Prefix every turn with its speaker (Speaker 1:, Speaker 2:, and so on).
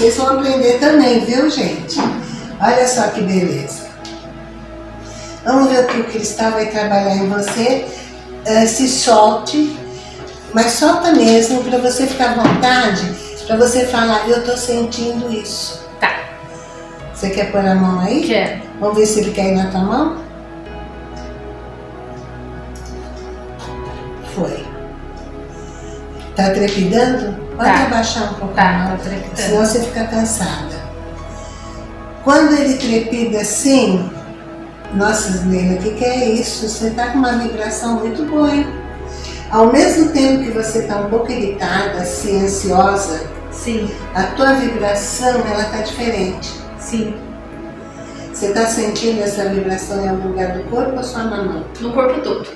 Speaker 1: vocês vão aprender também, viu, gente? Olha só que beleza. Vamos ver o que o cristal vai trabalhar em você. Uh, se solte, mas solta mesmo para você ficar à vontade, para você falar, eu tô sentindo isso.
Speaker 2: Tá.
Speaker 1: Você quer pôr a mão aí?
Speaker 2: Quero.
Speaker 1: Vamos ver se ele quer ir na tua mão? Foi. Tá trepidando? Pode
Speaker 2: Tá.
Speaker 1: abaixar um pouco
Speaker 2: Tá, tá trepidando.
Speaker 1: senão você fica cansada. Quando ele trepida assim, nossa, Nela, o que, que é isso? Você tá com uma vibração muito boa, hein? Ao mesmo tempo que você tá um pouco irritada, assim, ansiosa,
Speaker 2: Sim,
Speaker 1: a tua vibração, ela tá diferente.
Speaker 2: sim.
Speaker 1: Você tá sentindo essa vibração em algum lugar do corpo ou só na mão?
Speaker 2: No corpo todo.